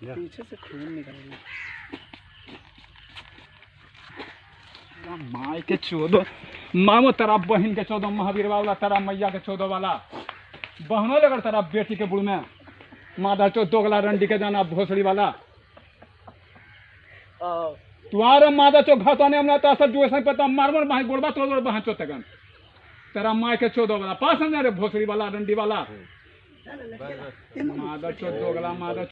पीछे से खून निकल गया माई के चौदो मामो तेरा बहन के चौदह महावीर वाला तेरा मैया के चौदह वाला। बहनो लगर तेरा बेटी के बुढ़ में। माधा चो दोगला रंडी के जाना भोसड़ी वाला। तुम्हारा तुम्हारे चो घर आने ने हमने तो असर जो ऐसा पता मारमर माही भाई गोड़बा तो गोड़ बहन चौथे तेरा माई के चौदह वाला। पास समझा रे भोसड़ी वाला रंडी वाला। माधा चो दोगला माधा